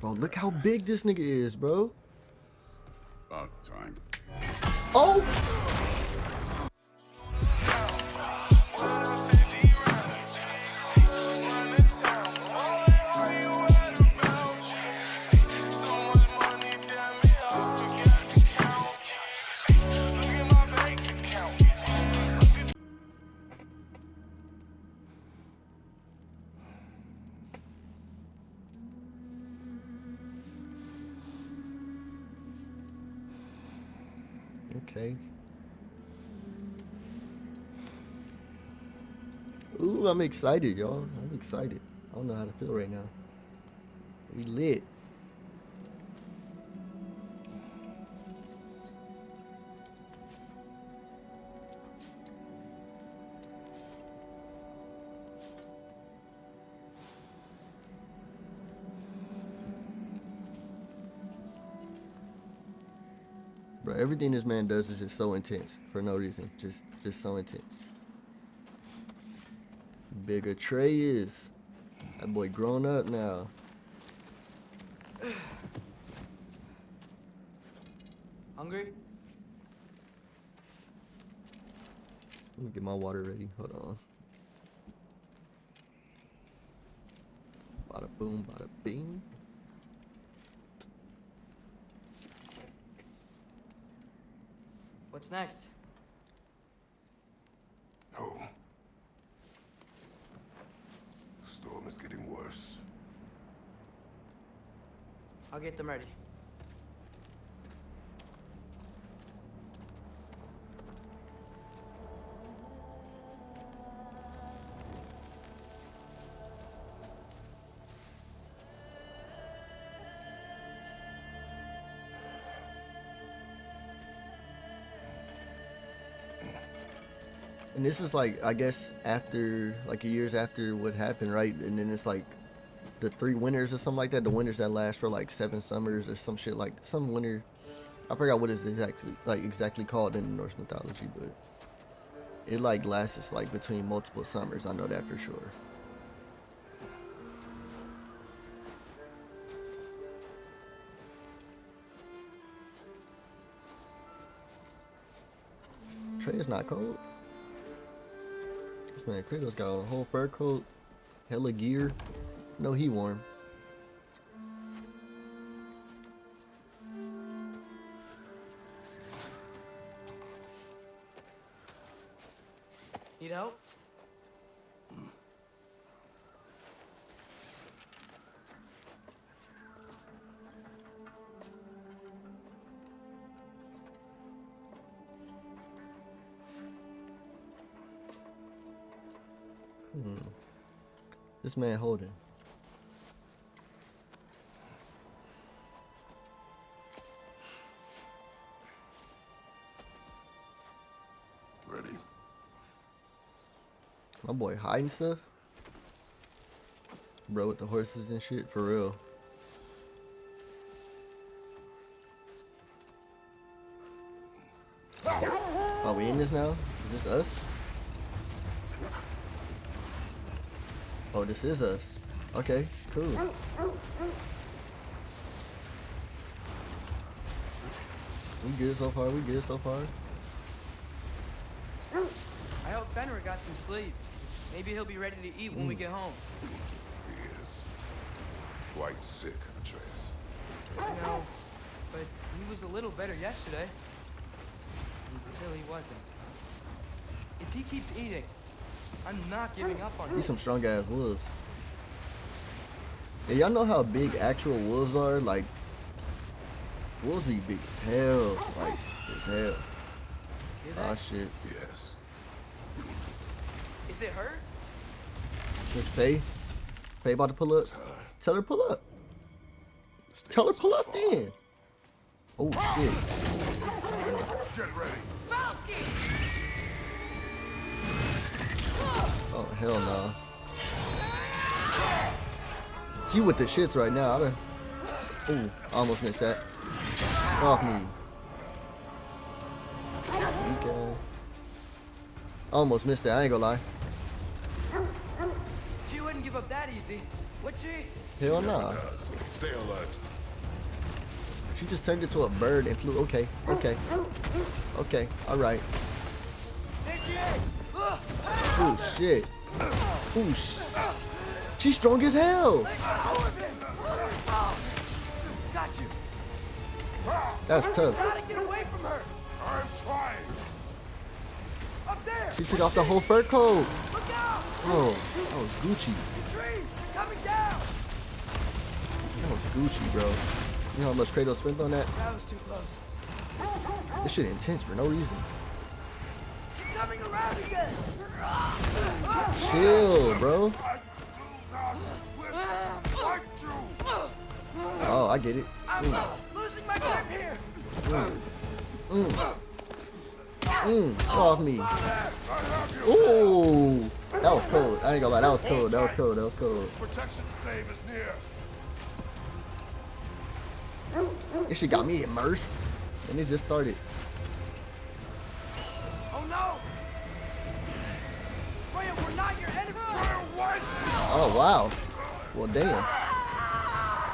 Bro, look how big this nigga is, bro. About time. Oh! I'm excited, y'all. I'm excited. I don't know how to feel right now. We lit. Bro, everything this man does is just so intense for no reason. Just just so intense. Bigger Trey is. That boy grown up now. Hungry? Let me get my water ready. Hold on. Bada boom, bada bing. What's next? Oh. Storm is getting worse. I'll get them ready. And this is like, I guess, after, like a years after what happened, right? And then it's like the three winters or something like that. The winters that last for like seven summers or some shit like some winter. I forgot what it's exactly like exactly called in Norse mythology, but it like lasts like between multiple summers. I know that for sure. Trey is not cold. This man Kratos got a whole fur coat, hella gear. No, he warm. Need help? Hmm. This man holding. Boy hiding stuff. Bro with the horses and shit, for real. Are we in this now? Is this us? Oh, this is us. Okay, cool. We good so far, we good so far. I hope Fenrir got some sleep. Maybe he'll be ready to eat when we get home. He is quite sick, Atreus. I know, but he was a little better yesterday. Until he wasn't. If he keeps eating, I'm not giving up on him. He's some strong ass wolves. Yeah, y'all know how big actual wolves are? Like, wolves be big as hell. Like, as hell. Ah, shit. Yes. Is it hurt? Miss Faye? Faye about to pull up? Tell her pull up. Stay Tell her pull up far. then. Oh, shit. Get ready. Oh, hell no. She with the shits right now. I done... Ooh, I almost missed that. Off me. Okay. Almost missed that, I ain't gonna lie. She wouldn't give up that easy, would she? Hell nah. Does when he's Stay alert. She just turned into a bird and flew. Okay, okay, okay. All right. Oh shit. Oh sh. She's strong as hell. Got you. That's tough. Gotta get away from her. I'm trying. Up there. She took off the whole fur coat. Look. Oh, that was Gucci. The trees. They're coming down. That was Gucci, bro. You know how much Kratos spent on that? That was too close. This shit intense for no reason. He's coming around again. Chill, bro. I do not wish to fight you. Oh, I get it. I'm mm. losing my grip here. Mm, mm. mm. get off me. I have you. Ooh, that was cold. I ain't gonna lie, that was cold. That was cold. That was cold. Protection stave is near. This shit got me immersed, and it just started. Oh no. Freya, we're not your enemy. Oh wow. Well, damn.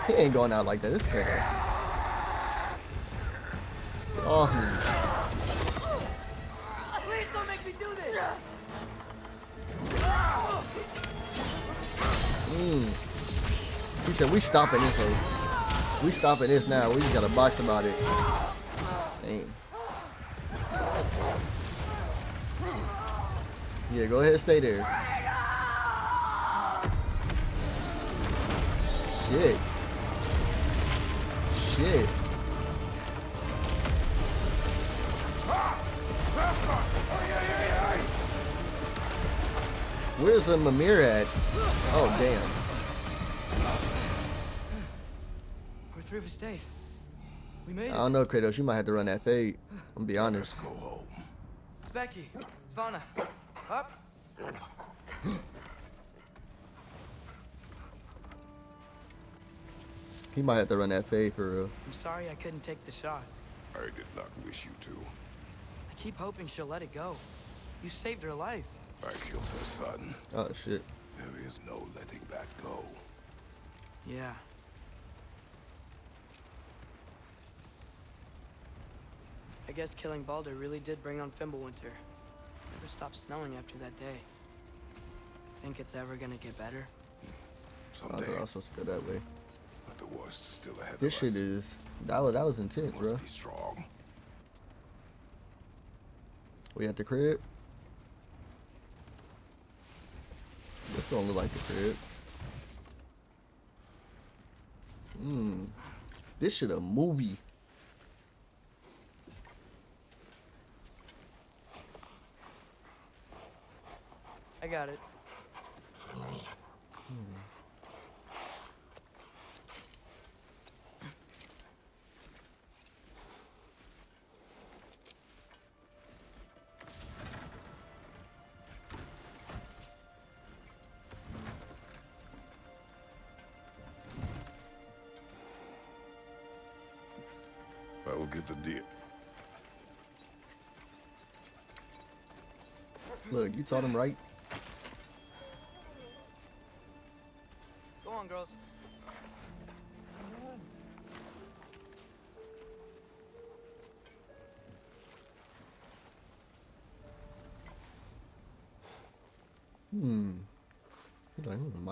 He ain't going out like that. This is Kratos. Get off. Please don't make me do this. Hmm. He said, we stopping this, hey. We stopping this now. We just got a box about it. Damn. Yeah, go ahead stay there. Shit. Shit. Where's the Mimir at? Oh, damn. Through for Stave. We made it. I don't know, Kratos. You might have to run that fade. I'm gonna be Let's honest. go home. It's Becky. Svana. Up. He might have to run that fade for real. I'm sorry I couldn't take the shot. I did not wish you to. I keep hoping she'll let it go. You saved her life. I killed her son. Oh shit. There is no letting that go. Yeah. I guess killing Baldur really did bring on Fimbulwinter. Never stopped snowing after that day. Think it's ever gonna get better? Someday, they're all supposed to go that way. but the worst is still ahead This of shit is that was that was intense, must bro. be strong. We at the crib. This don't look like the crib. Hmm. This shit a movie. I got it. Hmm. I will get the deal. Look, you taught him right.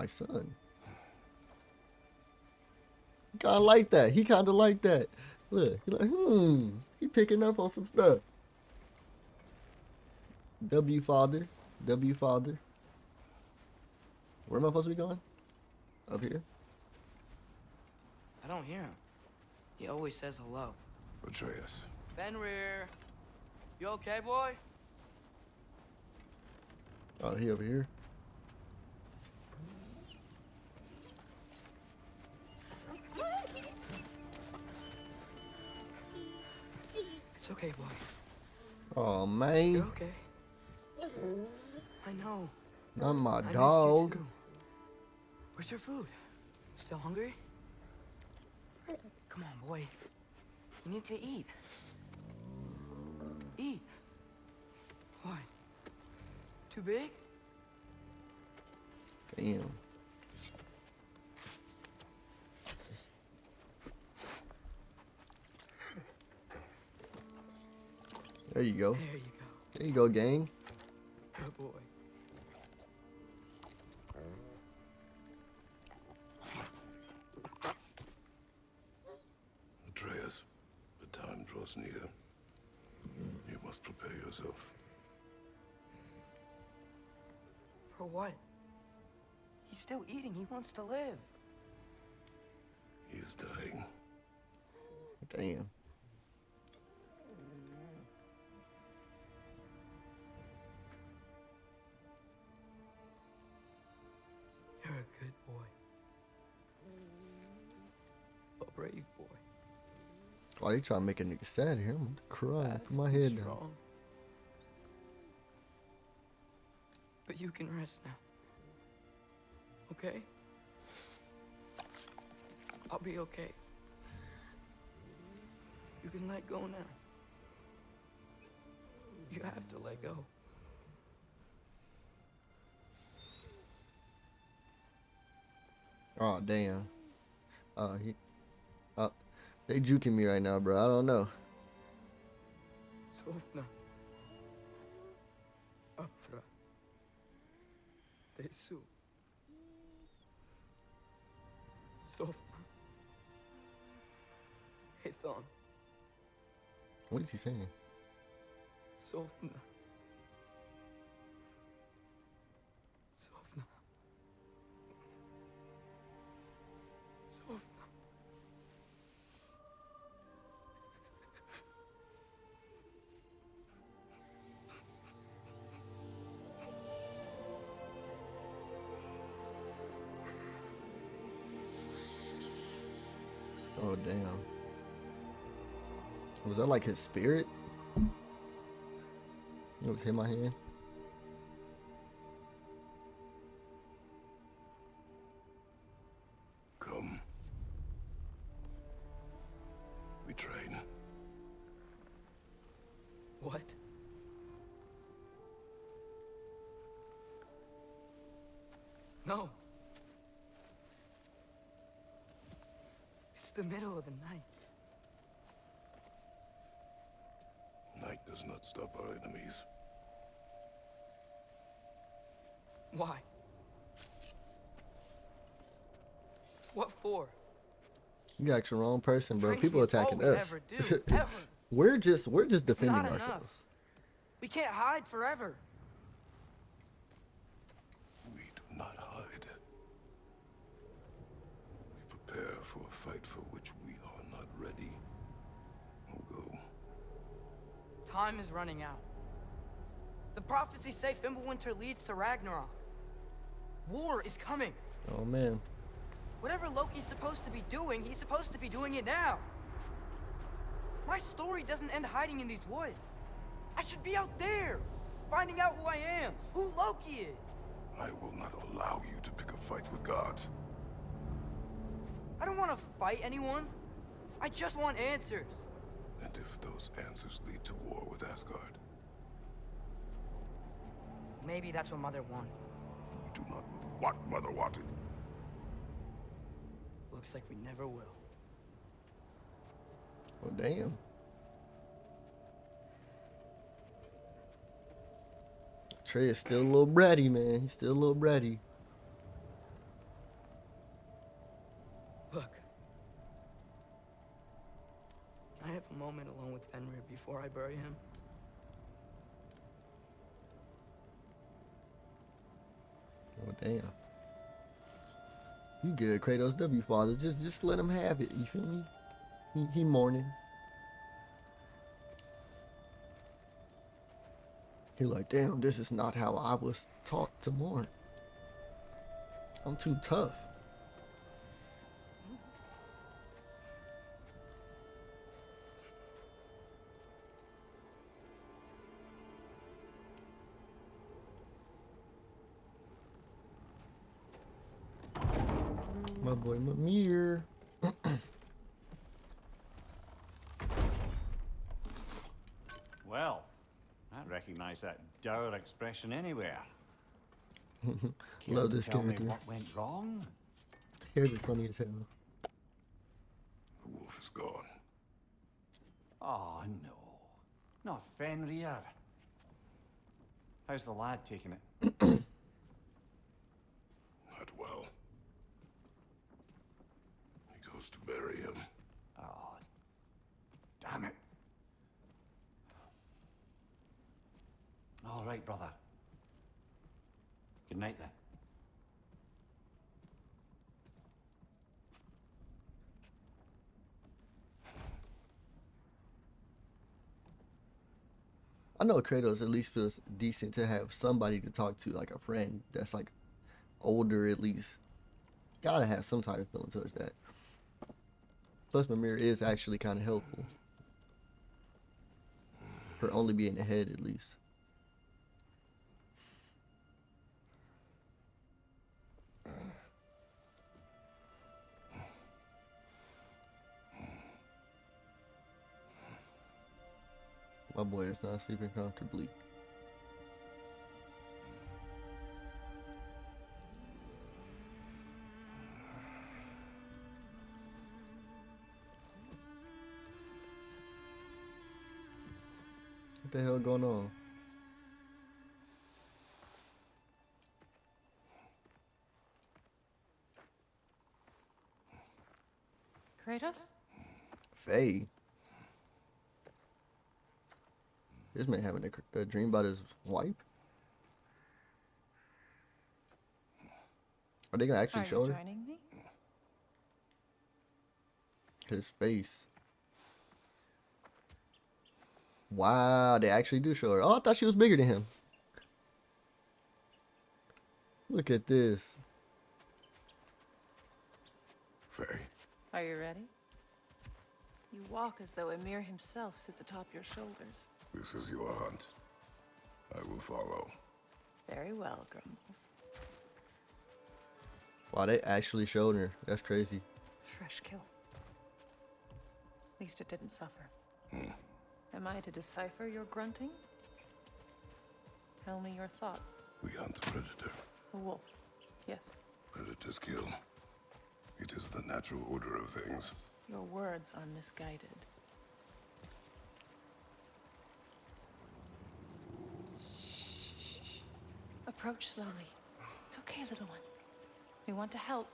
My son. He kinda like that. He kinda like that. Look, he like, hmm. He picking up on some stuff. W father. W father. Where am I supposed to be going? Up here? I don't hear him. He always says hello. Atreus. Fenrir. You okay, boy? Oh, he over here. It's okay, boy. Oh You're man, okay. I know. not my I you dog. too. Where's your food? Still hungry? Come on, boy. You need to eat. Eat. What? Too big? Damn. There you go. There you go. There you go, gang. Good boy. Atreus, the time draws near. You must prepare yourself. For what? He's still eating. He wants to live. He is dying. Damn. Brave boy. Why are you trying to make a nigga sad here? I'm gonna cry. Put my head down. But you can rest now. Okay? I'll be okay. You can let go now. You have to let go. Oh damn. Uh he uh they juking me right now, bro. I don't know. Sofna. Afra. Tesu. Sofna. Hethon. What is he saying? Sofna. Was that like his spirit? It was hit my hand. You got the wrong person, bro. Training People attacking us. ever do, we're just we're just defending not enough. ourselves. We can't hide forever. We do not hide. We prepare for a fight for which we are not ready. We'll go. Time is running out. The prophecies say Fimbulwinter leads to Ragnarok. War is coming. Oh man. Whatever Loki's supposed to be doing, he's supposed to be doing it now. My story doesn't end hiding in these woods. I should be out there, finding out who I am, who Loki is. I will not allow you to pick a fight with gods. I don't want to fight anyone. I just want answers. And if those answers lead to war with Asgard, Maybe that's what Mother wanted. we do not know what Mother wanted. Looks like we never will. Oh damn. Trey is still a little bratty, man. He's still a little bratty. Look. Can I have a moment alone with Fenrir before I bury him? Oh damn. You good, Kratos W father. Just just let him have it. You feel me? He, he mourning. He like, damn, this is not how I was taught to mourn. I'm too tough. That expression anywhere. Love to this tell me character. what went wrong? This character's funny as hell. The wolf is gone. Oh, no. Not Fenrir. How's the lad taking it? Not well. He goes to bury him. Oh, damn it. All right, brother. Good night then. I know Kratos at least feels decent to have somebody to talk to, like a friend that's like older at least. Gotta have some type of feeling towards that. Plus, Mimir is actually kind of helpful. Her only being ahead at least. My boy is not sleeping comfortably. What the hell going on? Kratos? Faye. This man having a, a dream about his wife? Are they gonna actually Are show you her? joining me? His face. Wow, they actually do show her. Oh, I thought she was bigger than him. Look at this. Faye, Are you ready? You walk as though Ymir himself sits atop your shoulders. This is your hunt. I will follow. Very well, Grumbles. Wow, they actually showed her. That's crazy. Fresh kill. At least it didn't suffer. Hmm. Am I to decipher your grunting? Tell me your thoughts. We hunt the predator. A wolf. Yes. Predators kill. It is the natural order of things. Your words are misguided. Approach slowly. It's okay, little one. We want to help.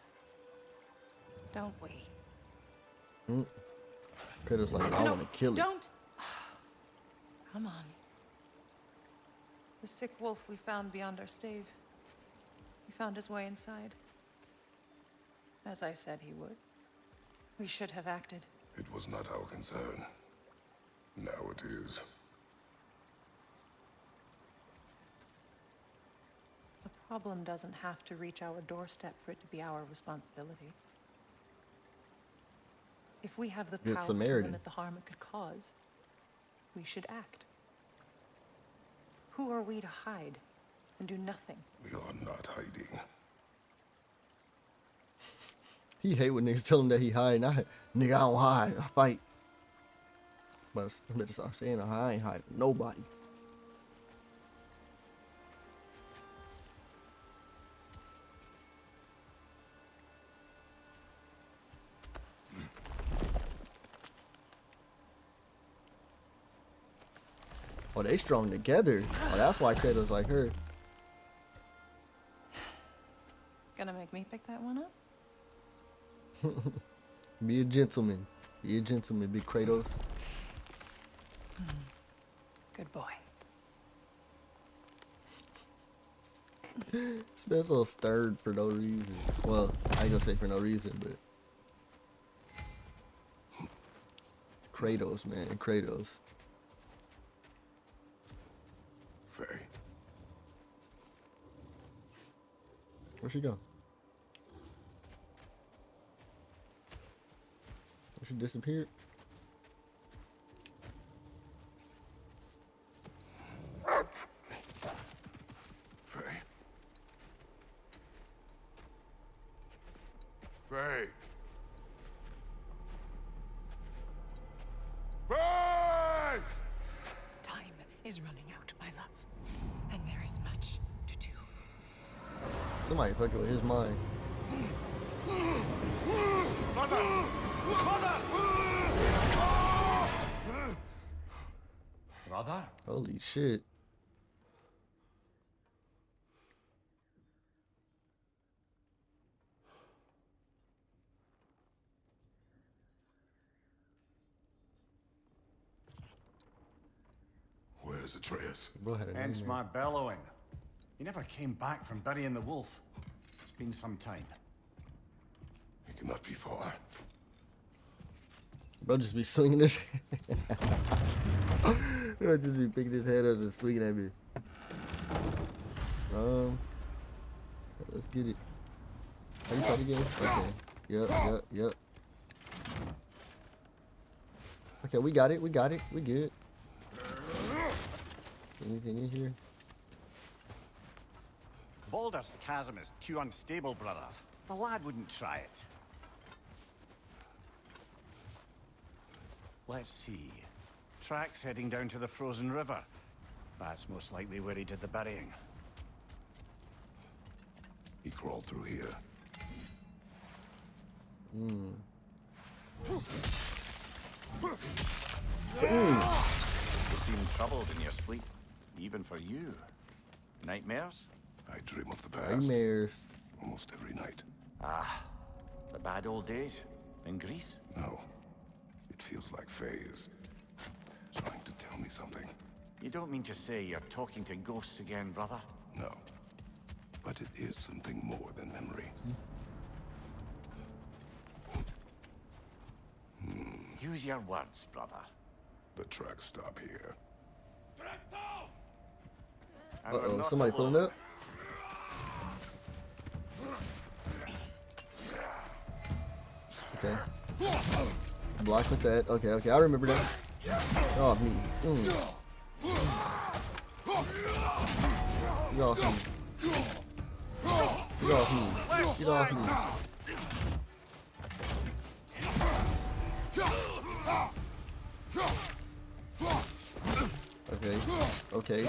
Don't we? Mm. Kratos like, I No, want to kill you. Don't. Come on. The sick wolf we found beyond our stave. He found his way inside. As I said he would. We should have acted. It was not our concern. Now it is. Problem doesn't have to reach our doorstep for it to be our responsibility. If we have the power to Samaritan. limit the harm it could cause, we should act. Who are we to hide and do nothing? We are not hiding. He hate when niggas tell him that he hide. I, nigga, I don't hide. I fight. But I better start saying I ain't hide from nobody. Oh, they strong together. Oh, that's why Kratos like her. Gonna make me pick that one up? Be a gentleman. Be a gentleman, big Kratos. Hmm. Good boy. So stirred for no reason. Well, I ain't gonna say for no reason, but it's Kratos, man, Kratos. Where'd she go? Oh, She disappeared. Faye. Faye. Faye! Time is running out, my love. And there is much to do. Somebody fucking with his mind. Brother? Holy shit. Where's Atreus? Bro Hence my bellowing. He never came back from burying the wolf. It's been some time. He cannot be far. Bro just be swinging this. Bro just be picking his head up and swinging at me. Um, let's get it. How you fight again? Okay. Yep, yep, yep. Okay, we got it. We got it. We good. Anything in here? Baldur's chasm is too unstable, brother. The lad wouldn't try it. Let's see. Tracks heading down to the frozen river. That's most likely where he did the burying. He crawled through here. You seem troubled in your sleep, even for you. Nightmares? I dream of the past Nightmares. almost every night. Ah, the bad old days in Greece? No. It feels like Faye is trying to tell me something. You don't mean to say you're talking to ghosts again, brother? No. But it is something more than memory. Hmm. Use your words, brother. The tracks stop here. Uh-oh, somebody alone. pulling up. Okay. Block with that. Okay, okay, I remember that. Oh, me. Mm. Get off me. Get off me. Get off me. Okay. Okay.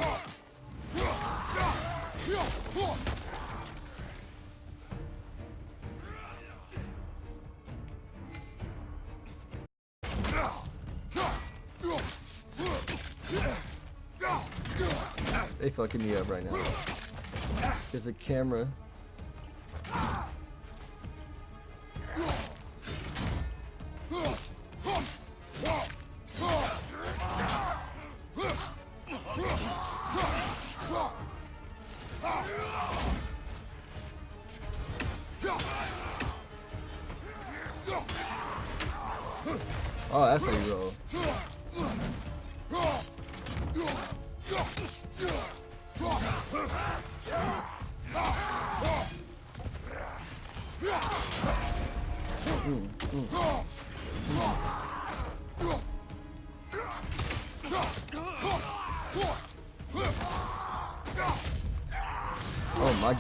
Fucking me up right now. There's a camera.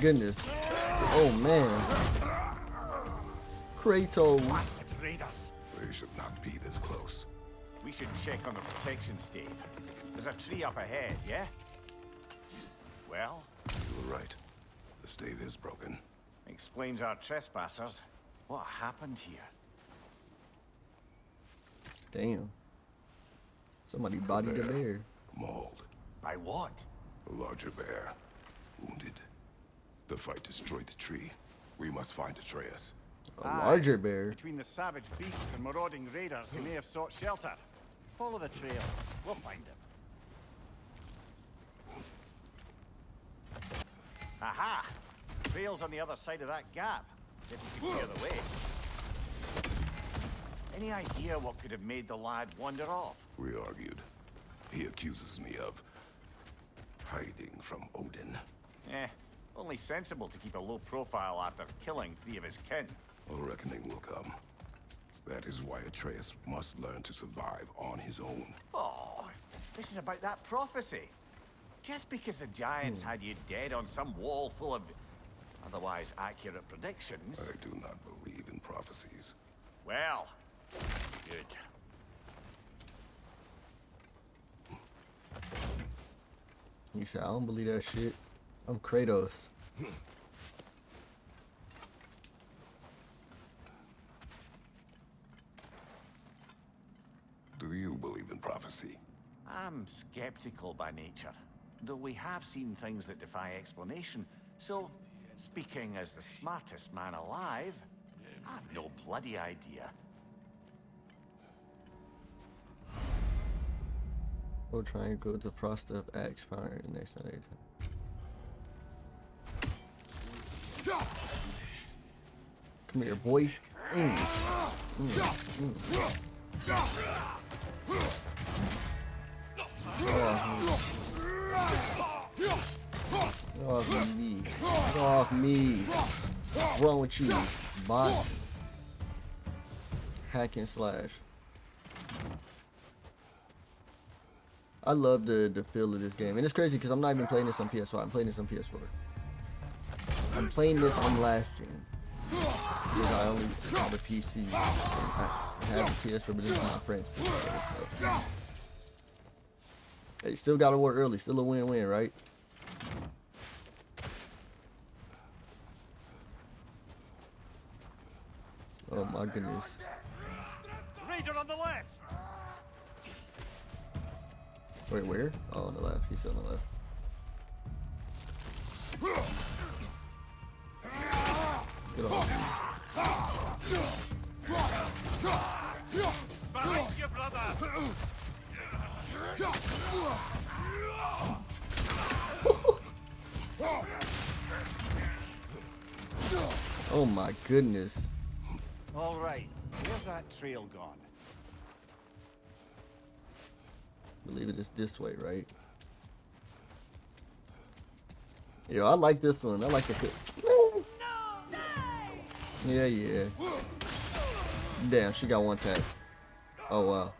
Goodness. Oh man. Kratos. Raiders. They should not be this close. We should check on the protection stave. There's a tree up ahead, yeah? Well, You were right. The stave is broken. explains our trespassers. What happened here? Damn. Somebody bodied a bear. Mauled. By what? A larger bear. Wounded. The fight destroyed the tree. We must find Atreus. A larger bear. Between the savage beasts and marauding raiders, he may have sought shelter. Follow the trail. We'll find him. Aha! Trail's on the other side of that gap. If you could clear the way. Any idea what could have made the lad wander off? We argued. He accuses me of hiding from Odin. Eh, only sensible to keep a low profile after killing three of his kin. A reckoning will come. That is why Atreus must learn to survive on his own. Oh, this is about that prophecy. Just because the giants hmm. had you dead on some wall full of otherwise accurate predictions. I do not believe in prophecies. Well, good. You said, I don't believe that shit. I'm Kratos. Hmm. Do you believe in prophecy? I'm skeptical by nature, though we have seen things that defy explanation. So, speaking as the smartest man alive, I've no bloody idea. We'll try and go to the process of axe power in the next night. Come here, boy. Mm. Mm, mm. Off me. Off me. What's wrong with you? Bots. Hack and slash. I love the, the feel of this game. And it's crazy because I'm not even playing this on PS5. I'm playing this on PS4. I'm playing this on last gen. Because I only have a PC. I have a PS4, but this is my friend's PC. So. Hey, still gotta work early. Still a win-win, right? Oh my goodness. Raider on the left! Wait, where? Oh, on the left. He's still on the left. Get off. Behind brother! Oh my goodness. All right, where's that trail gone? believe it is this way, right? Yo, I like this one. I like the. Yeah, yeah. Damn, she got one tap. Oh wow.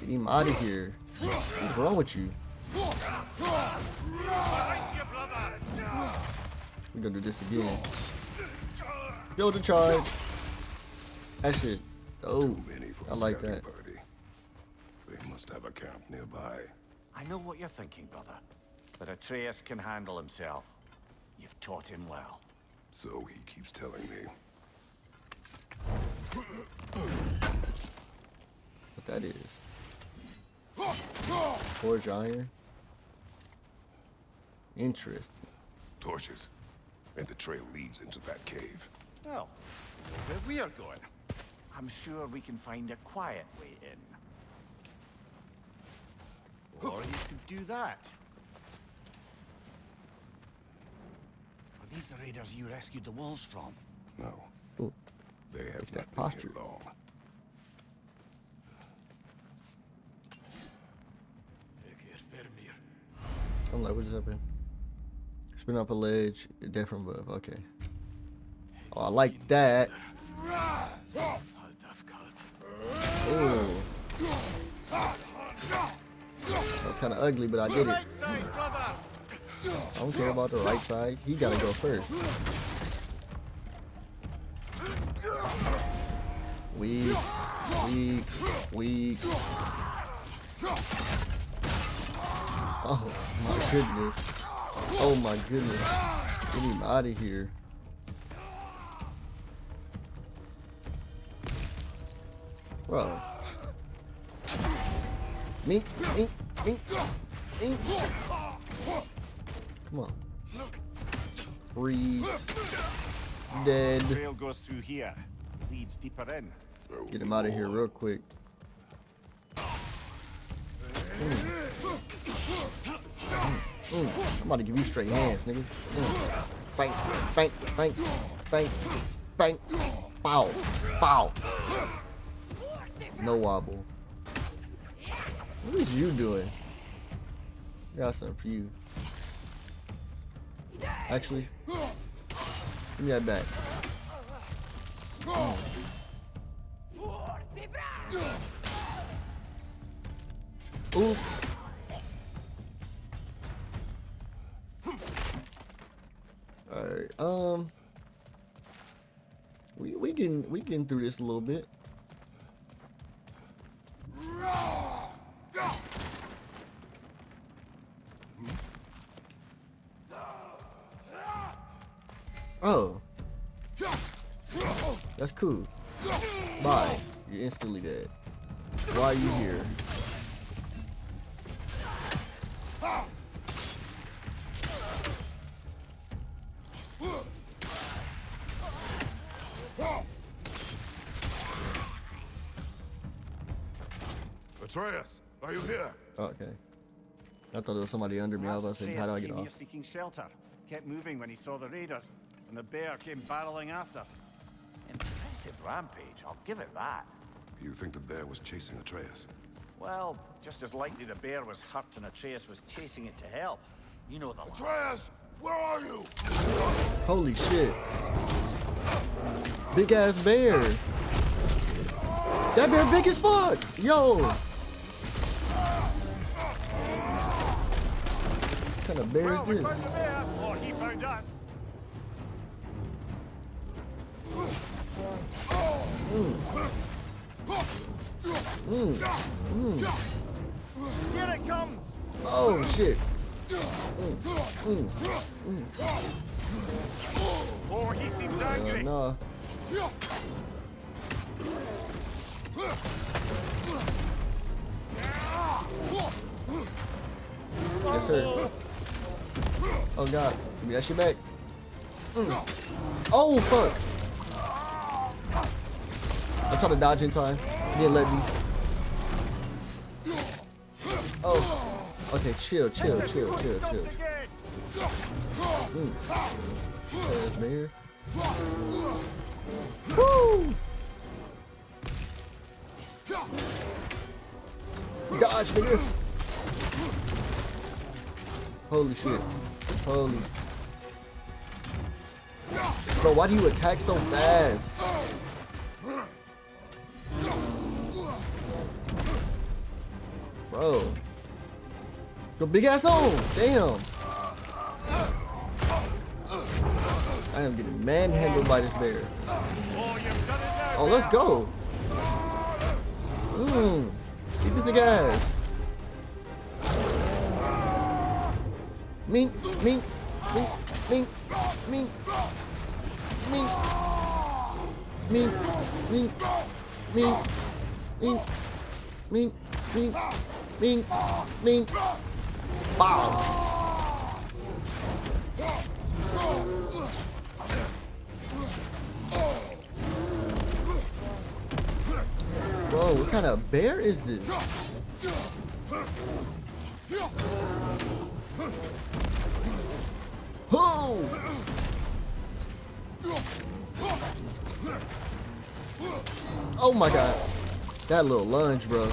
Get him out of here. What's wrong with you? Behind you, brother! We're gonna do this again. Build a charge. That shit. Oh, Too many for a I like that. party. They must have a camp nearby. I know what you're thinking, brother. But Atreus can handle himself. You've taught him well. So he keeps telling me. What that is. Forge iron. Interesting. Torches. And the trail leads into that cave. Well, where we are going. I'm sure we can find a quiet way in. Or you could do that. Are these the raiders you rescued the wolves from? No, Ooh, they have Fix that not been posture. here long. I'm like, what just happened? Spin up a ledge, death from. Okay. Oh, I like that. Ooh. That's kind of ugly, but I get it. I don't care about the right side. He gotta go first. Weak, weak, weak. Oh my goodness. Oh my goodness. Get him out of here. Bro. Mink, ink, ink, ink. Come on. Freeze. Dead. Trail goes through here. Leads deeper in. Get him out of here real quick. Mm, I'm about to give you straight hands, nigga. Mm. Bang, bang, bang, bang, bang. Bow, bow. No wobble. What is you doing? Got something for you. Actually, give me that back. Oops. Alright, um we we can we can through this a little bit. Oh. That's cool. Bye. You're instantly dead. Why are you here? Thought there was somebody under me. I was about to how do I get came here off? seeking shelter. Kept moving when he saw the raiders, and the bear came barreling after. Impressive rampage, I'll give it that. You think the bear was chasing Atreus? Well, just as likely the bear was hurt and Atreus was chasing it to help. You know the line. Atreus, where are you? Holy shit. Big ass bear. That bear big as fuck. Yo. kind of bear is this? Oh, he found us. Mm. Mm. Mm. Here it comes. Oh shit. Oh, he seems angry. Uh, no. Yes, sir. Oh. Oh god. Give me that shit back. Mm. Oh fuck. I tried to dodge in time. He didn't let me. Oh. Okay, chill, chill, chill, chill, chill. again! There's bear. Woo! Dodge, nigga. Holy shit. Holy. Bro, why do you attack so fast? Bro. Your big ass on. Damn. I am getting manhandled by this bear. Oh, let's go. Mmm. Keep this nigga ass. Mink, mink, mink, mink, mink, mink, mink, mink, mink, mink, mink, mink, mink, mink. Bow. Bro, what kind of bear is this? Oh my god. That little lunge, bro.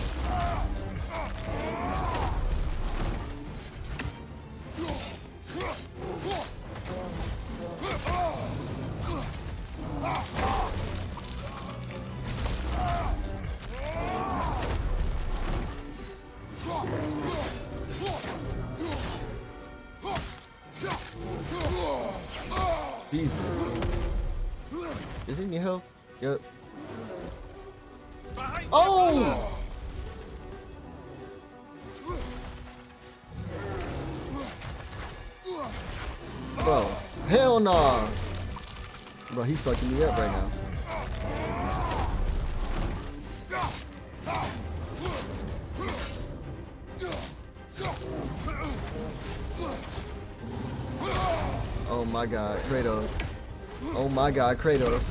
God, Kratos.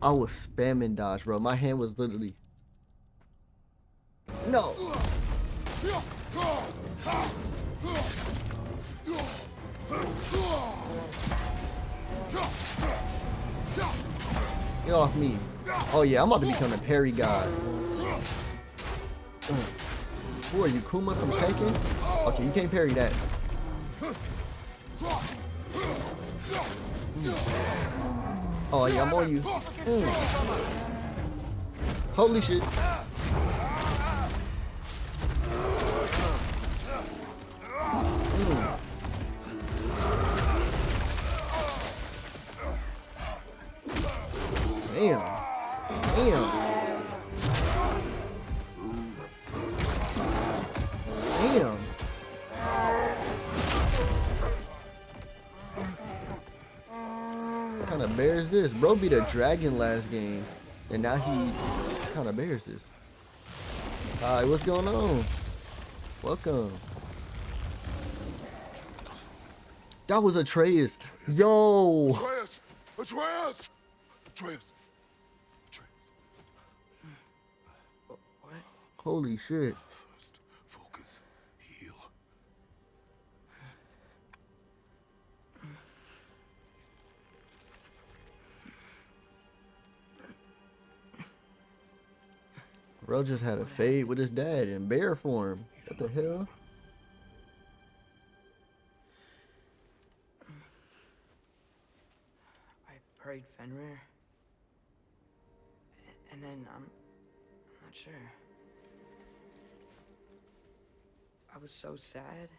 I was spamming dodge, bro. My hand was literally. No. Get off me. Oh yeah, I'm about to become a parry god. Who are you, Kuma from Tekken? Okay, you can't parry that. Oh yeah, I'm on you. Mm. Holy shit. Is this? Bro beat a dragon last game, and now he kind of bears this. Alright, what's going on? Welcome. That was Atreus. Yo! Atreus! Atreus! Atreus! Atreus! Holy shit. Bro just had a fade with his dad in bear form. What the hell? I prayed Fenrir. And then I'm, I'm not sure. I was so sad.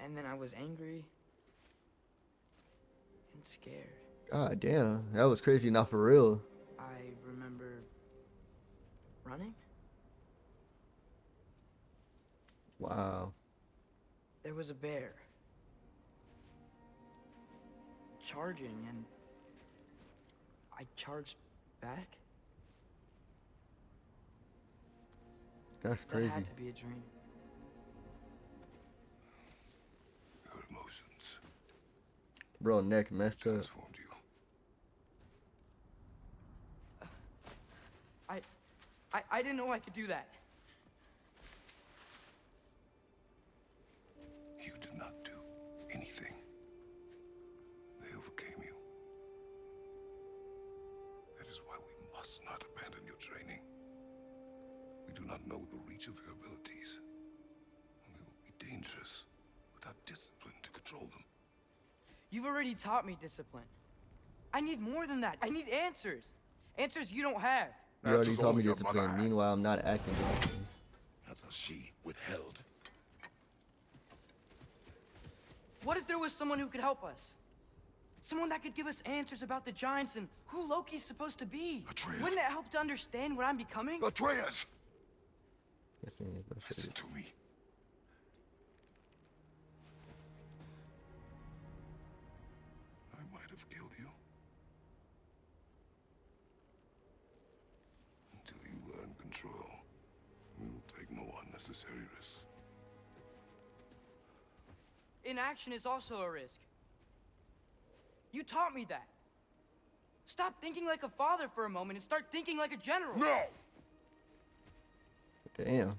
And then I was angry and scared. God damn. That was crazy, not for real. I remember running. Wow. There was a bear. Charging, and I charged back. That's crazy. That crazy. had to be a dream. Your emotions Bro, neck messed up. transformed you. I, I, I didn't know I could do that. You did not do anything. They overcame you. That is why we must not abandon your training. We do not know the reach of your abilities. And they will be dangerous without discipline to control them. You've already taught me discipline. I need more than that. I need answers. Answers you don't have. You already Answers told me only your mother discipline. Meanwhile, I'm not acting disciplined. how she withheld. What if there was someone who could help us? Someone that could give us answers about the giants and who Loki's supposed to be. Atreus. Wouldn't it help to understand what I'm becoming? Atreus! Yes, man, bro, shit. Listen to me. Inaction is also a risk. You taught me that. Stop thinking like a father for a moment and start thinking like a general. No! Damn.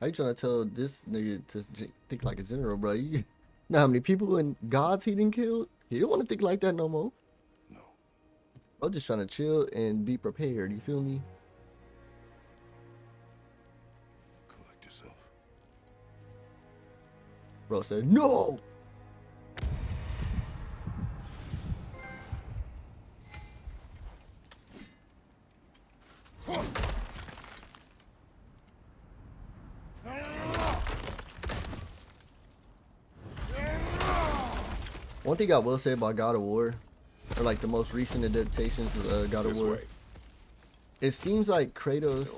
How you trying to tell this nigga to think like a general, bro? You know how many people and gods he didn't kill? He don't want to think like that no more. No. I'm just trying to chill and be prepared. You feel me? Bro said, no! One thing I will say about God of War, or like the most recent adaptations of uh, God of This War, way. it seems like Kratos.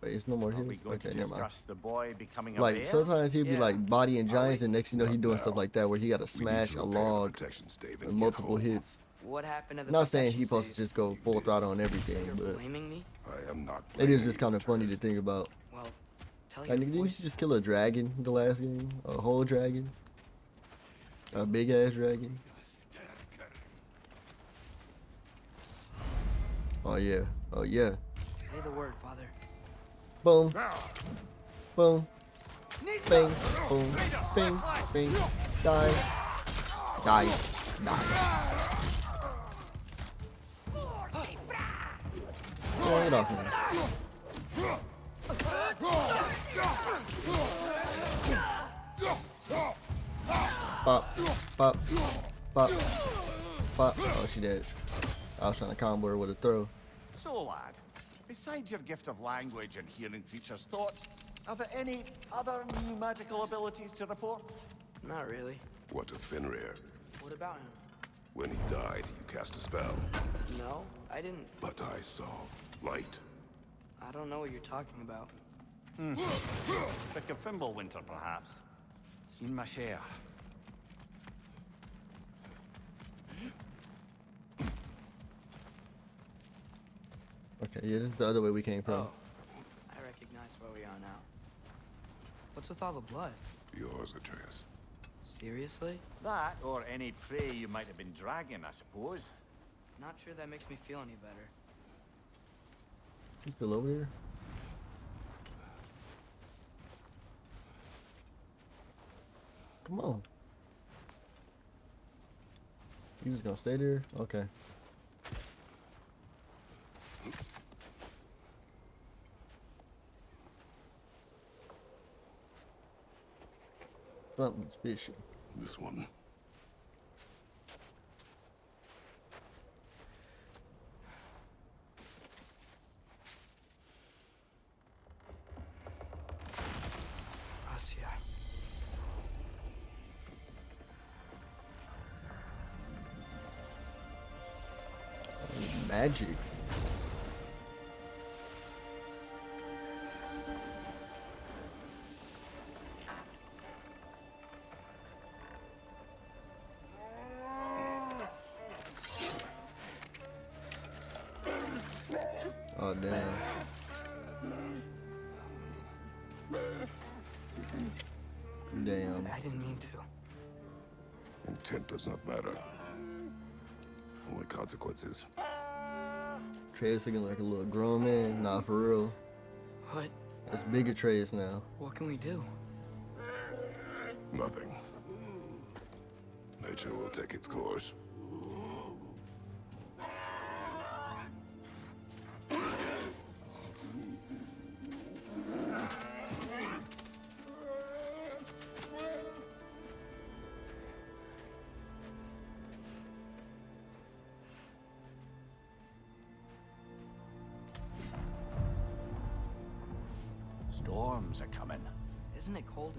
So, Wait, it's no more are we hills. going Okay, to never mind. the boy becoming a Like bear? sometimes he'd be Yeah. like bodying Are giants, and next you know he doing now. stuff like that where he got to smash to a log protection stave and multiple home. hits. What happened to the not saying protection he's supposed to just go full throttle on everything, You're but blaming me? I am not it is just kind of funny to think about. Well, tell Like, your didn't you just kill a dragon the last game? A whole dragon? A big ass dragon? Oh yeah. Oh yeah. Say the word, Father. Boom. Boom. Bing. Boom. Bing. Bing. Die. Die. Die. Yeah, get off me. Pop. Pop. Pop. Pop. Oh, she dead. I was trying to combo her with a throw. So, lad, besides your gift of language and hearing creatures' thoughts, are there any other new magical abilities to report? Not really. What of Fenrir? What about him? When he died, you cast a spell. No, I didn't. But I saw light. I don't know what you're talking about. Hmm. Pick a Fimbulwinter, perhaps. Seen my share. Okay, yeah, this is the other way we came from. Oh, I recognize where we are now. What's with all the blood? Yours, Atreus. Seriously? That, or any prey you might have been dragging, I suppose. Not sure that makes me feel any better. Is he still over there? Come on. You was gonna stay there? Okay. Something's fishy. This one. Consequences. Trey's looking like a little grown man. Nah, for real. What? That's bigger Trey's now. What can we do? Nothing. Nature will take its course.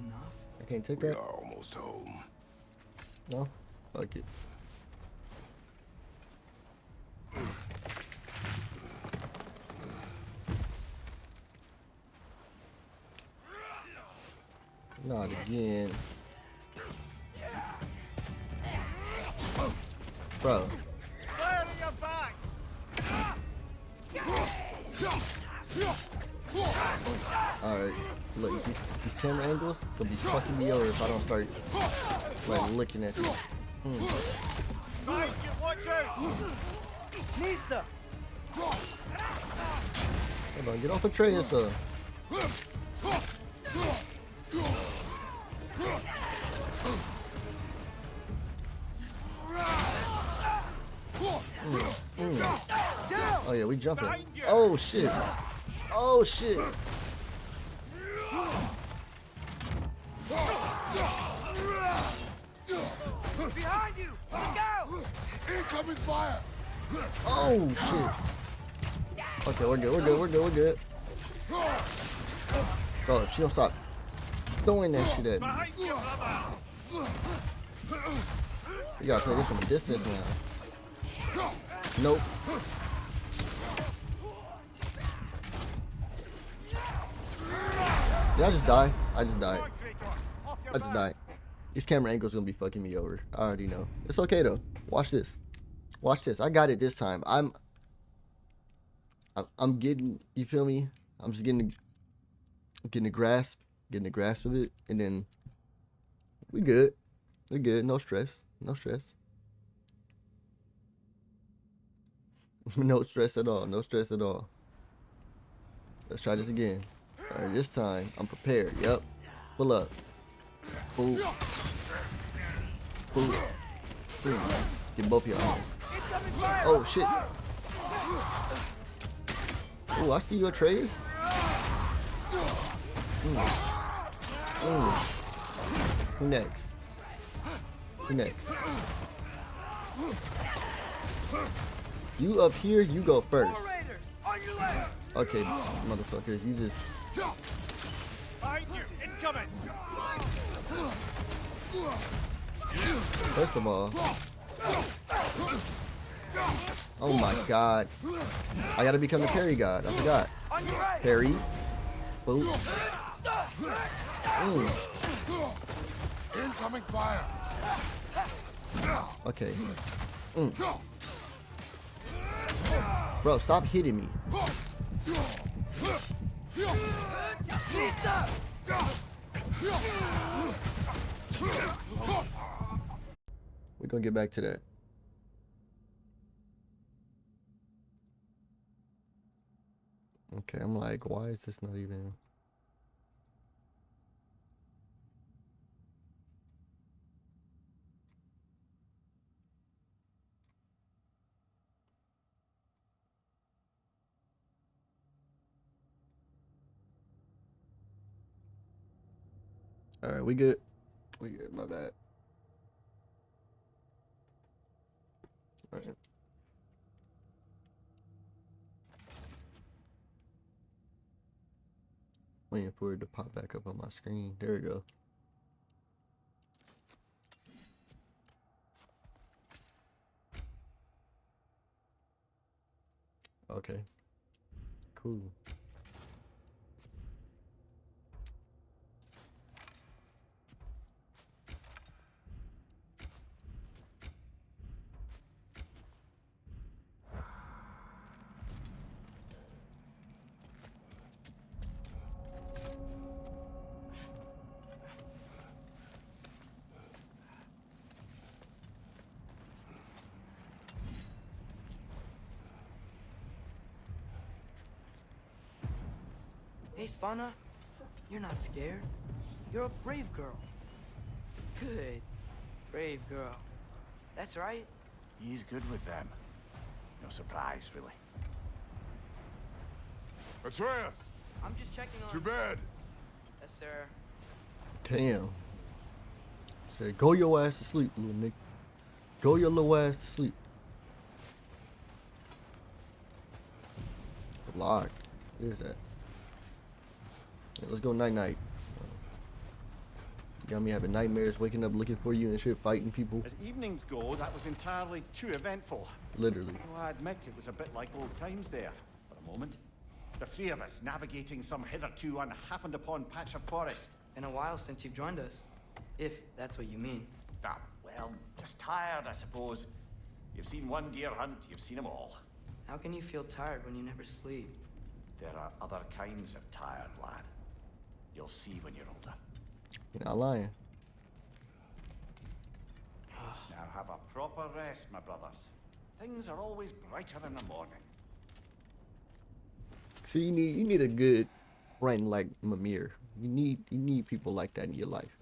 Enough? I can't take We that? are almost home. No? Fuck it. Look, these, these camera angles gonna be fucking me over if I don't start like looking at you. Nista! Hold on, get off the tray and. Mm, mm. Oh yeah, we jumping. Oh shit. Oh shit. Behind you! Look out! Incoming fire! Oh shit. Okay, we're good. We're good. We're good. We're good. Bro, if she don't stop throwing that shit at me, you, we gotta play this from a distance now. Nope. Did I just die? I just died. Come on, Kratos, off your I just back. died. These camera angles gonna be fucking me over. I already know. It's okay though. Watch this. Watch this. I got it this time. I'm. I'm, I'm getting. You feel me? I'm just getting. Getting a grasp. Getting a grasp of it, and then. We good. We good. No stress. No stress. no stress at all. No stress at all. Let's try this again. All right, this time I'm prepared. Yep. Pull up. Boom. Boom. Boom. Get both your eyes. Oh shit. Oh, I see your trays. Mm. Mm. Who next? Who next? You up here, you go first. Okay, motherfucker, you just Behind you, incoming! First of all, oh my god, I gotta become the parry god. I forgot. On your right! Parry, boop. Mm, Incoming fire! okay. Mm. Bro, stop hitting me. We're gonna get back to that. Okay, I'm like, why is this not even? All right, we good. We good. My bad. All right. Waiting for it to pop back up on my screen. There we go. Okay. Cool. Svana, you're not scared. You're a brave girl. Good. Brave girl. That's right. He's good with them. No surprise, really. Atreus, I'm just checking on... to bed. Yes, sir. Damn. Said, go your ass to sleep, little nigga. Go your little ass to sleep. Locked. What is that? Yeah, let's go night night. Got me having nightmares, waking up looking for you and shit, fighting people. As evenings go, that was entirely too eventful. Literally. Though I admit it was a bit like old times there, for a moment. The three of us navigating some hitherto unhappened upon patch of forest. Been a while since you've joined us. If that's what you mean. Ah, well, just tired, I suppose. You've seen one deer hunt, you've seen them all. How can you feel tired when you never sleep? There are other kinds of tired, lad. You'll see when you're older. You're not lying. Now have a proper rest, my brothers. Things are always brighter in the morning. See, you need you need a good friend like Mimir. You need you need people like that in your life.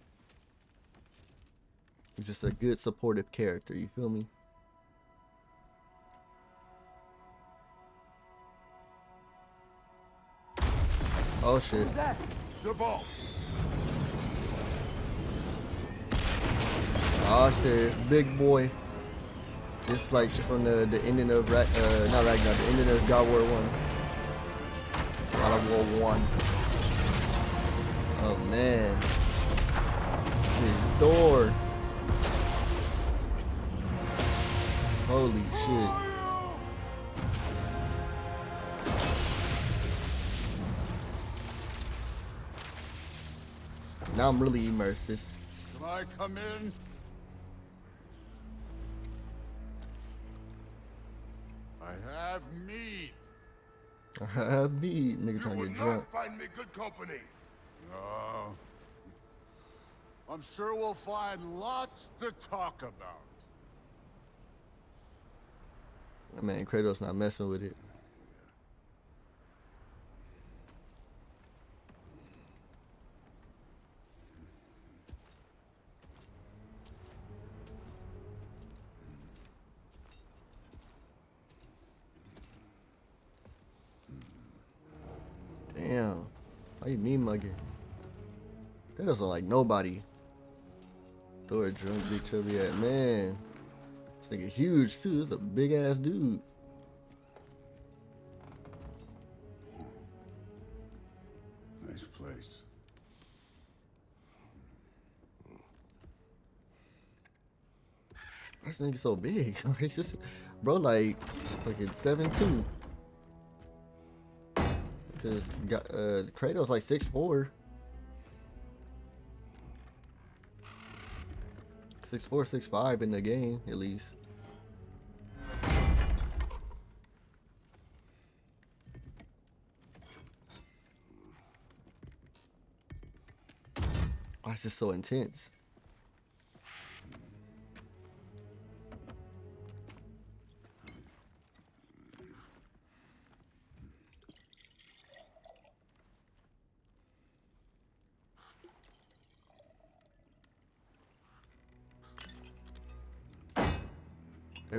He's just a good supportive character. You feel me? Oh shit! The ball. Oh shit! It's big boy. It's like from the the ending of Ra- uh not Ragnar, the ending of God War One. God of War One. Oh man. His door. Holy shit. Now I'm really immersed. Can I come in? I have meat. I be nigga You trying to get drunk. not find me good company. No. I'm sure we'll find lots to talk about. Man, Kratos not messing with it. Damn. Why you mean mugging? Kratos look like nobody. Throw a drunk big chubby at man. This nigga huge too. This is a big ass dude. Nice place. This nigga so big. Just, bro, like, like it's seven two. Because uh, Kratos like six four, six four, six five in the game, at least. Why is this so intense?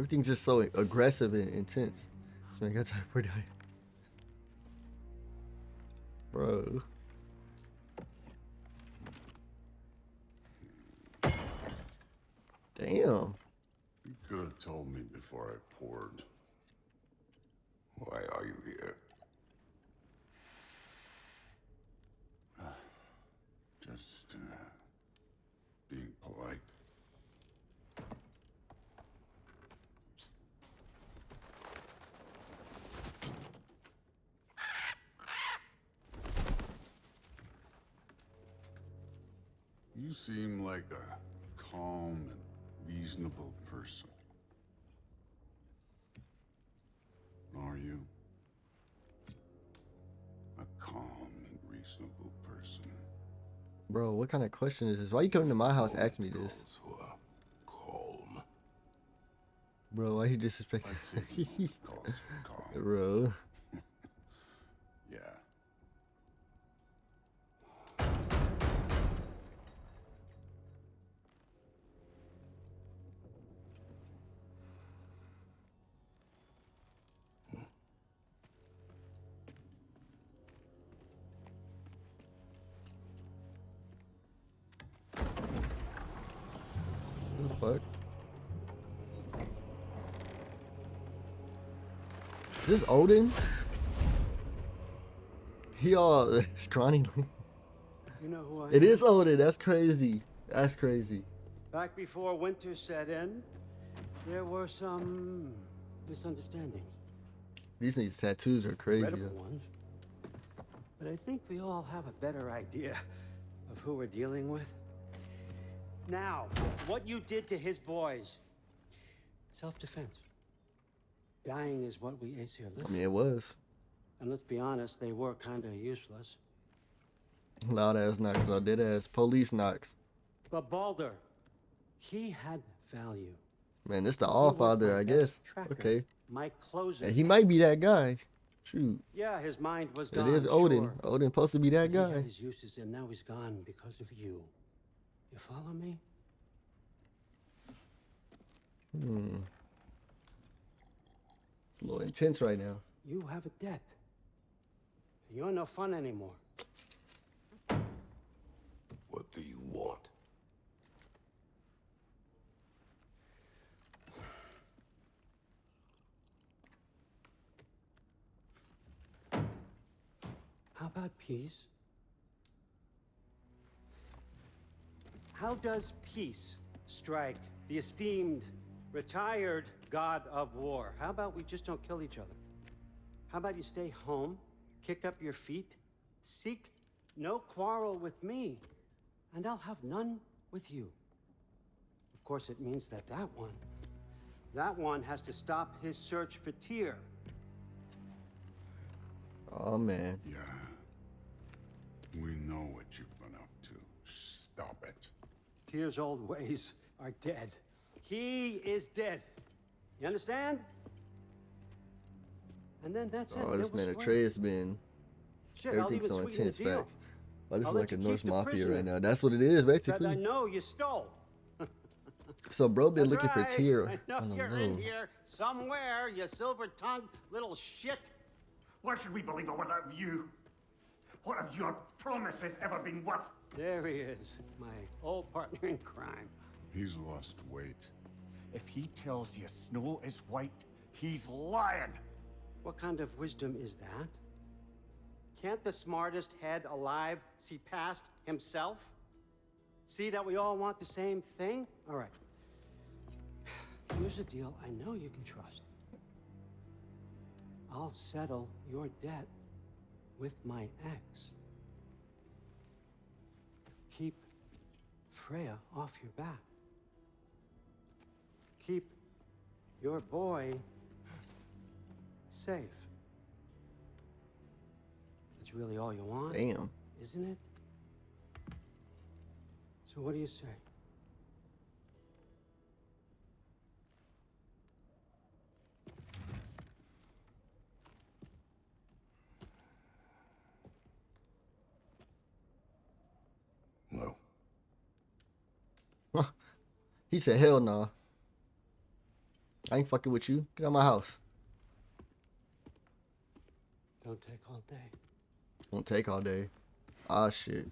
Everything's just so aggressive and intense. This man got pretty high. Bro. Damn. You could have told me before I poured. Why are you here? Just uh, being polite. You seem like a calm and reasonable person. Are you? A calm and reasonable person. Bro, what kind of question is this? Why you coming to my house asking me this? Those who are calm. Bro, why you disrespecting I'd say he calls you calm. Bro. This Odin? He all scrawny. You know who I It am? is Odin. That's crazy. That's crazy. Back before winter set in, there were some misunderstandings. These niggas tattoos are crazy. Ones. But I think we all have a better idea of who we're dealing with. Now, what you did to his boys. Self-defense. Dying is what we ace here. I Listen, mean, it was. and let's be honest, they were kind of useless. Loud ass knocks, though. Dead ass police knocks. But Baldur, he had value. Man, this the He All Father, I guess. tracker, Okay. My closer. And he might be that guy. Shoot. Yeah, his mind was It gone. is Odin. sure. Odin supposed to be that But He guy. had his uses, and now he's gone because of you. You follow me? Hmm. It's a little intense right now. You have a debt. You're no fun anymore. What do you want? How about peace? How does peace strike the esteemed, retired god of war? How about we just don't kill each other? How about you stay home, kick up your feet, seek no quarrel with me, and I'll have none with you? Of course, it means that that one, that one has to stop his search for Tyr. Oh man. Yeah. We know what you've been up to. Stop it. Tyr's old ways are dead. He is dead. You understand? And then that's oh, it. Oh, this was man square. Atreus been Shit, I'll everything's even so sweeten the intense deal. facts. Oh, this I'll is like a you Norse mafia prisoner right now. That's what it is, basically. That I know you stole. So bro been That's looking right. for Tyr. I know don't you're know. in here somewhere, you silver-tongued little shit. Why should we believe a word out of you? What have your promises ever been worth? There he is, my old partner in crime. He's lost weight. If he tells you snow is white, he's lying. What kind of wisdom is that? Can't the smartest head alive see past himself? See that we all want the same thing? All right. Here's a deal I know you can trust. I'll settle your debt with my ex. Keep Freya off your back. Keep your boy safe. That's really all you want, Damn. isn't it? So what do you say? No. He said, hell no. I ain't fucking with you. Get out of my house. Don't take all day. Won't take all day. Ah, shit.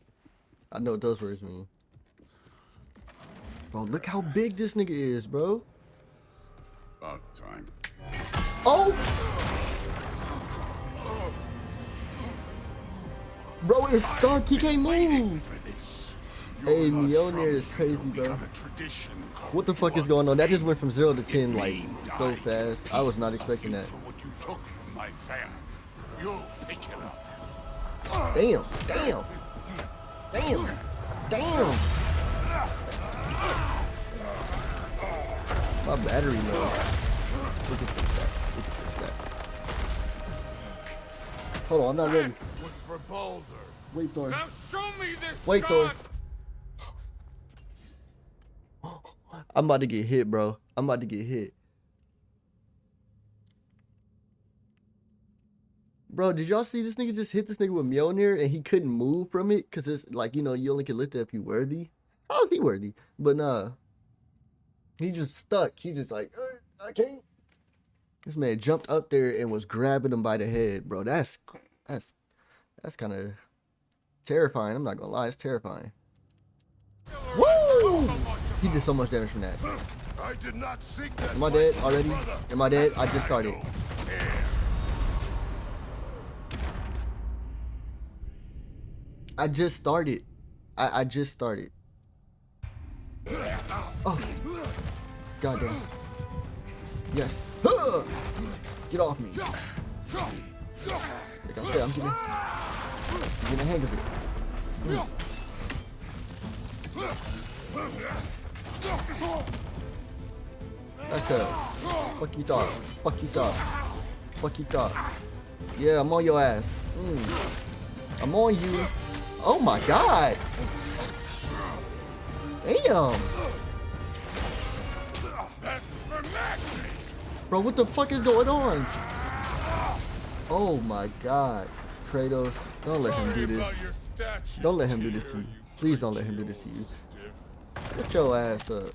I know what those words mean. Bro, look how big this nigga is, bro. About time. Oh! Bro is stuck. He can't move. Hey, Mjolnir is crazy, bro. have a tradition called What the fuck is going on? That just went from 0 to 10, like, so fast. I was not expecting that. What you took from my family. You'll pick it up. Damn, damn, damn, damn. My battery low. We can fix that. We can fix that. Hold on, I'm not ready. Was for Baldur. Wait, Thor. Show me this Wait, Thor. I'm about to get hit, bro. I'm about to get hit. Bro, did y'all see this nigga just hit this nigga with Mjolnir and he couldn't move from it? Cause it's like, you know, you only can lift it if you're worthy. How is he worthy? But nah. He just stuck. He just like, "Uh, I can't. This man jumped up there and was grabbing him by the head, bro. That's that's that's kind of terrifying. I'm not gonna lie, it's terrifying. Woo! He did so much damage from that. I did not seek that Am I dead already? Am I dead? I just started. I just started. I, I just started. Oh. God damn. Yes. Get off me. Like I said, I'm getting, I'm getting a hang of it. Mm. A fuck you dog. Fuck you dog. Fuck you dog. Yeah, I'm on your ass. Mm. I'm on you. Oh my god. Damn. Bro, what the fuck is going on? Oh my god. Kratos, don't let him do this. Don't let him do this to you. Please don't let him do this to you. Get your ass up.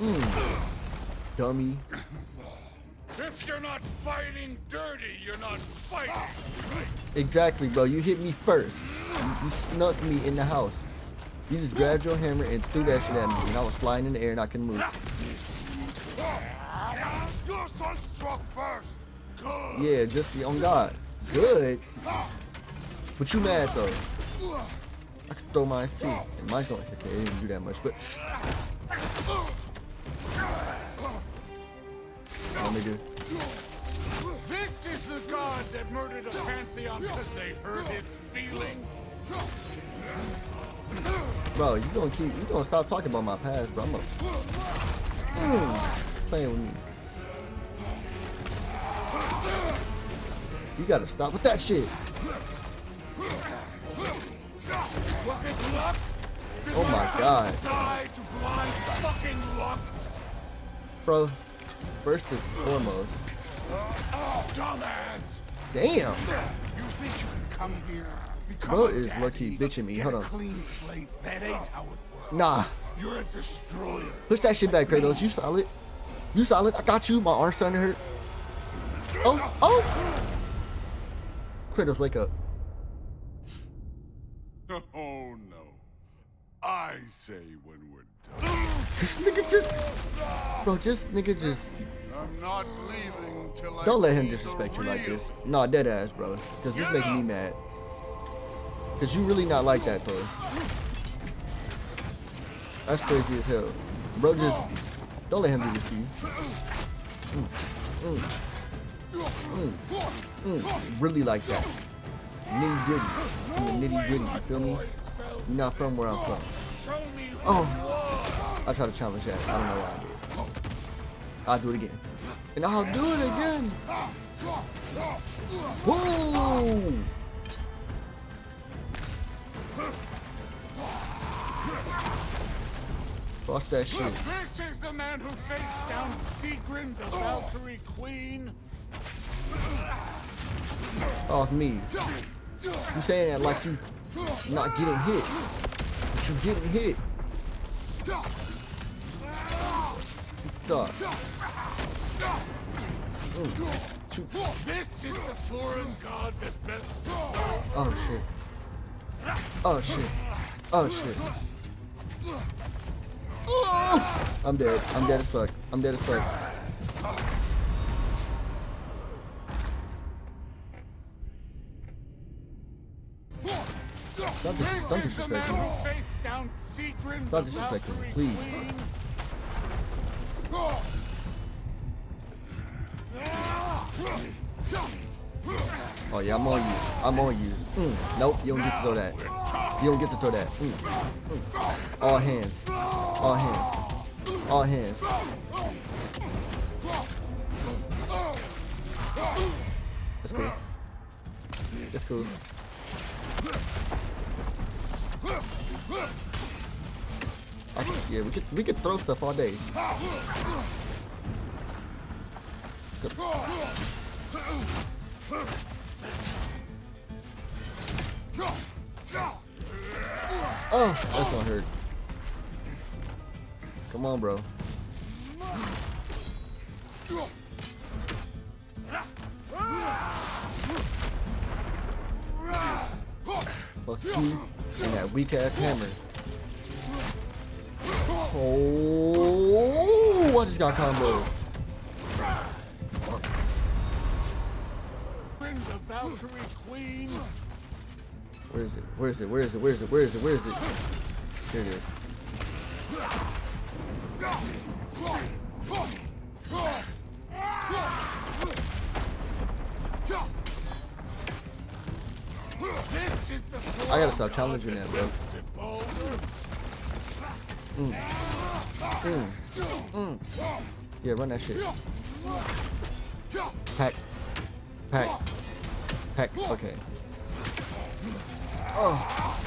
Mm. Dummy. If you're not fighting dirty, you're not fighting. Exactly, bro. You hit me first. You, you snuck me in the house. You just grabbed your hammer and threw that shit at me, and I was flying in the air and I couldn't move. Your son struck first. Good. Yeah, just on God. Good. But you mad though. I could throw mine too. And mine's going okay, it didn't do that much, but let me do. This is the god that murdered a pantheon because they hurt his feelings. Bro, you gonna keep you gonna stop talking about my past, bro. I'm gonna mm, playing with me. You gotta stop with that shit. Was it luck? Did Oh my god. To blind fucking luck. Bro, first and foremost. Oh, dumbass. Damn. You think you can come here? Bro is lucky bitching me. Hold on. Clean slate. That ain't how it works. Nah. You're a destroyer. Push that shit back, Kratos. You solid. You solid. I got you. My arm's starting to hurt. Oh, oh. Kratos, wake up. Oh no. I say when we're done. This nigga just, bro, just nigga just. I'm not leaving till I Don't let him disrespect you like this. Nah, dead ass, bro. Cause this making me mad. Cause you really not like that, Thor. That's crazy as hell. Bro, just don't let him do this to you. Mm, mm, mm, mm. Really like that. Nitty gritty. In the nitty gritty, you feel me? You're not from where I'm from. Oh, I try to challenge that. I don't know why I did. I'll do it again. And I'll do it again. Whoa! Fuck that shit. This is the man who faced down Sigrun, the Valkyrie Queen. Off me. You saying that like you not getting hit. But you getting hit. Mm. This is the foreign god that best. Oh shit. Oh shit. Oh shit. I'm dead. I'm dead as fuck. I'm dead as fuck. Stop, dis- stop This is the man me. who faced down Sigrun, Stop disrespecting me, please. Oh yeah, I'm on you. I'm on you. Mm. Nope, you don't get to throw that. You don't get to throw that. Mm. Mm. All hands. All hands. All hands. That's cool. That's cool. Yeah, we could we could throw stuff all day. Oh, that's gonna hurt. Come on, bro. Fuck you and that weak ass hammer. Oh, I just got combo. Sigrun, the Valkyrie Queen. Where is it? Where is it? Where is it? Where is it? Where is it? Where is it? Here it is. Stop challenging that, bro. Mm. Mm. Mm. Yeah, run that shit. Pack. Pack. Pack. Okay. Oh.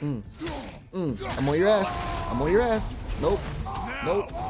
Mm. Mm. I'm on your ass. I'm on your ass. Nope. Nope.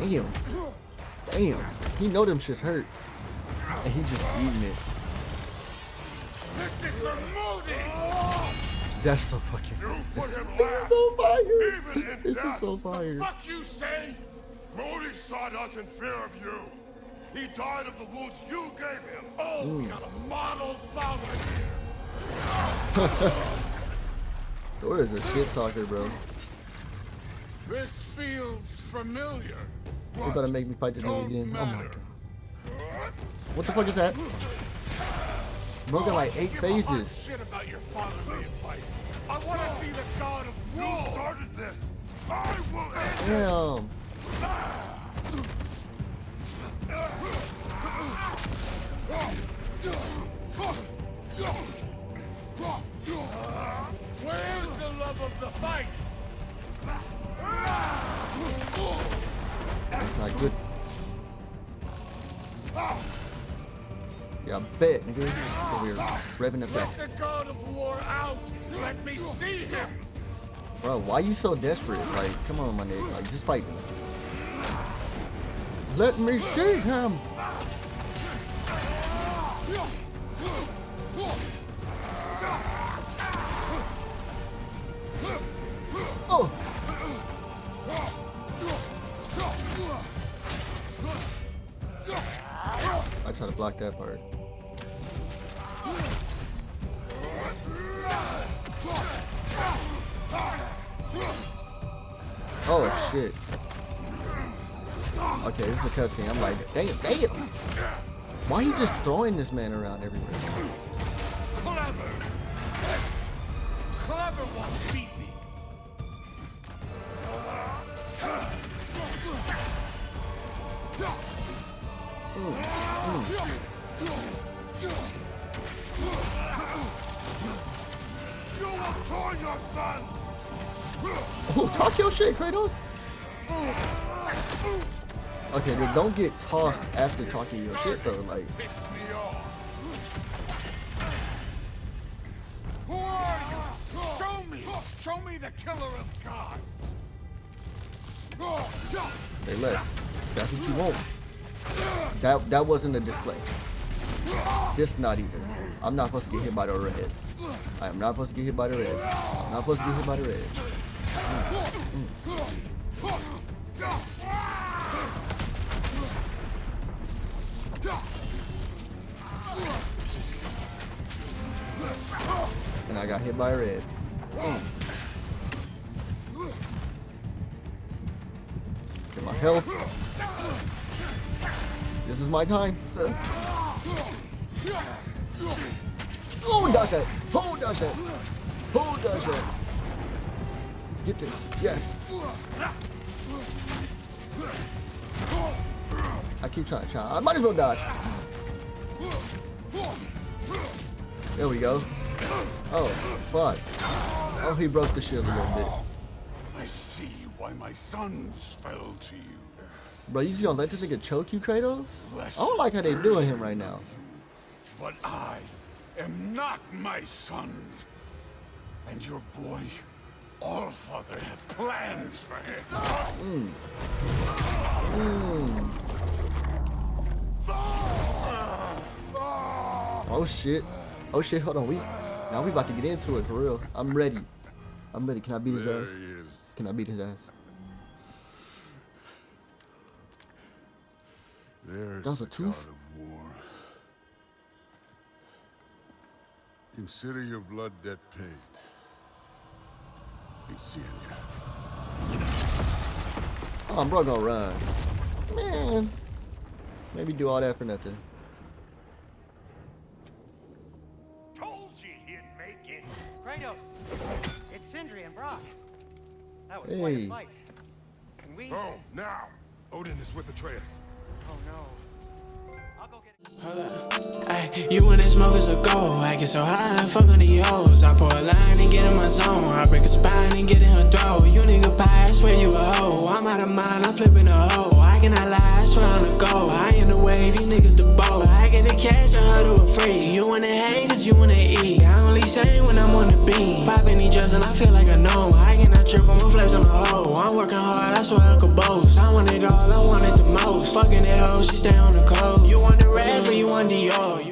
Damn. Damn. He know them shits hurt. And he just eating it. This is the Modi! That's so fucking. You This is so fire. even This death. is so fire. Fuck you say? Modi sought us in fear of you. He died of the wounds you gave him. Oh, we got a model father here. Thor is a shit talker, bro. This feels familiar. You about to make me fight this nigga again? Oh my god. What the fuck is that? Bro got like eight phases. I want to be the god of Damn. Nigga. Over here, revving. Let the god of war out. Let me see him. Bro, why you so desperate? Like, come on, my nigga. Like, just fight. Let me see him. Throwing man around everywhere? Clever! Clever beat me! You will join your son! Oh, talk your shit, Kratos. Okay, then don't get tossed after talking your shit though. Like, That that wasn't a display. This not even. I'm not supposed to get hit by the reds. I am not supposed to get hit by the reds. I'm not supposed to get hit by the reds. And I got hit by a red. Get my health. This is my time. Oh, dodge that. Oh, dodge that. Oh, dodge it! Get this. Yes. I keep trying to try. I might as well dodge. There we go. Oh, fuck. Oh, he broke the shield a little bit. I see why my sons fell to you. Bro, you just gonna let this nigga choke you, Kratos? I don't like how they doing him right now. But I am not my sons. And your boy, Allfather, has plans for him. Mm. Mm. Oh shit. Oh shit, hold on. We now we about to get into it for real. I'm ready. I'm ready. Can I beat his ass? Can I beat his ass? There's That was a the tooth? god of war. Consider your blood debt paid. Be seeing you. Oh, bro gonna run. Man. Maybe do all that for nothing. Told you he'd make it. Kratos, it's Sindri and Brok. That was quite a fight. Can we? Oh, now. Odin is with Atreus. Ay, you and that smoke is a go. I get so high, I fuck on the hoes. I pour a line and get in my zone. I break a spine and get in her throat. You nigga pie, I swear you a hoe. I'm out of mind, I'm flipping a hoe. I cannot lie, I swear on the go. I in the wave, you niggas the boat. I get the cash, I to a free. You wanna hate, cause you wanna eat. I only say when I'm on the beat. Popping these drugs and I feel like a gnome. I cannot trip, I'm a flex on the hoe. I'm working hard, I swear I could boast. I want it all, I want it the most. Fucking that hoe, she stay on the coast. You want the red for you want Dior. You